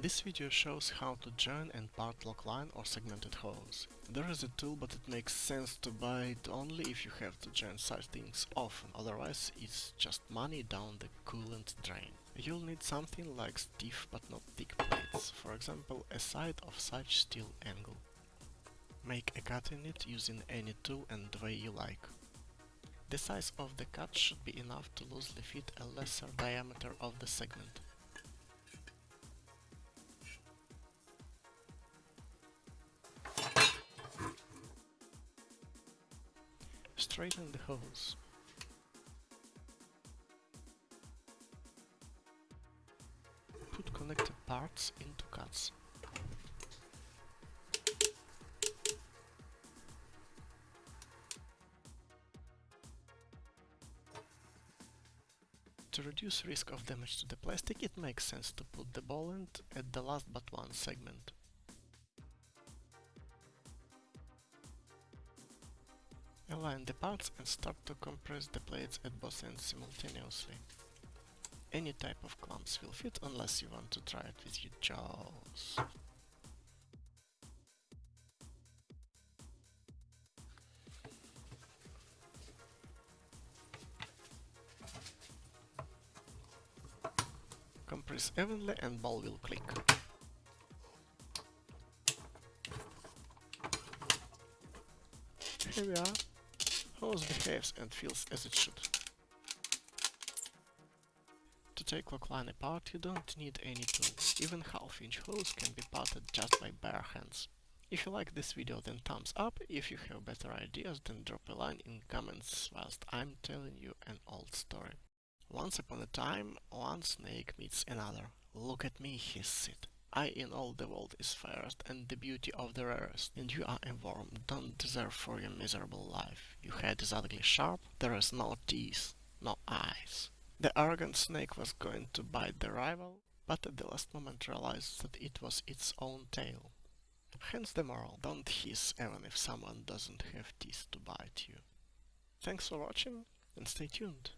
This video shows how to join and part Loc-Line or segmented hose. There is a tool but it makes sense to buy it only if you have to join such things often, otherwise it's just money down the coolant drain. You'll need something like stiff but not thick plates, for example a side of such steel angle. Make a cut in it using any tool and the way you like. The size of the cut should be enough to loosely fit a lesser diameter of the segment. Straighten the hose. Put connected parts into cuts. To reduce risk of damage to the plastic, it makes sense to put the ball end at the last but one segment. Align the parts and start to compress the plates at both ends simultaneously. Any type of clamps will fit unless you want to try it with your jaws. Compress evenly and ball will click. Here we are. Hose behaves and feels as it should. To take Loc-Line apart you don't need any tool. Even half inch hose can be parted just by bare hands. If you like this video then thumbs up, if you have better ideas then drop a line in comments whilst I'm telling you an old story. Once upon a time, one snake meets another. Look at me, he said. I in all the world is fairest and the beauty of the rarest, and you are a worm, don't deserve for your miserable life. Your head is ugly sharp, there is no teeth, no eyes. The arrogant snake was going to bite the rival, but at the last moment realized that it was its own tail. Hence the moral, don't hiss even if someone doesn't have teeth to bite you. Thanks for watching and stay tuned.